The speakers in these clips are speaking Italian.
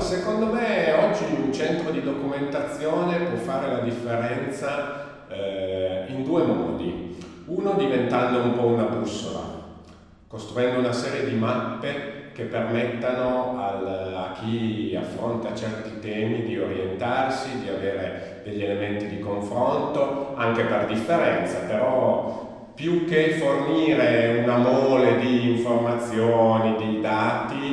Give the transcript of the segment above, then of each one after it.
secondo me oggi un centro di documentazione può fare la differenza eh, in due modi. Uno diventando un po' una bussola, costruendo una serie di mappe che permettano al, a chi affronta certi temi di orientarsi, di avere degli elementi di confronto, anche per differenza, però più che fornire una mole di informazioni, di dati,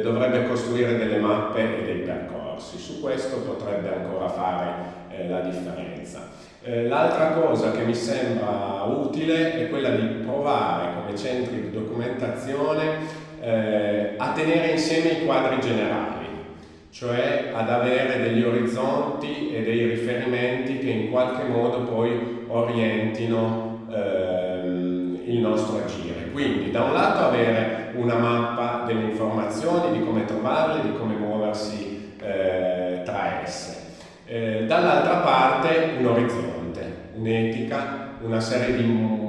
dovrebbe costruire delle mappe e dei percorsi. Su questo potrebbe ancora fare eh, la differenza. Eh, l'altra cosa che mi sembra utile è quella di provare come centri di documentazione eh, a tenere insieme i quadri generali, cioè ad avere degli orizzonti e dei riferimenti che in qualche modo poi orientino ehm, il nostro agire. Quindi da un lato avere una mappa delle informazioni, di come trovarle, di come muoversi eh, tra esse. Eh, dall'altra parte un orizzonte, un'etica, serie di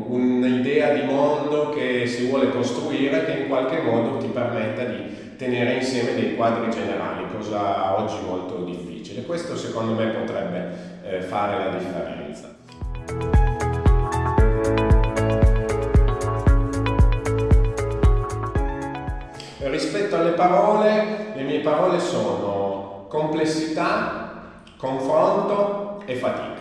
un'idea di mondo che si vuole costruire che in qualche modo ti permetta di tenere insieme dei quadri generali, cosa oggi molto difficile. Questo secondo me potrebbe eh, fare la differenza. Rispetto alle parole, le mie parole sono complessità, confronto e fatica.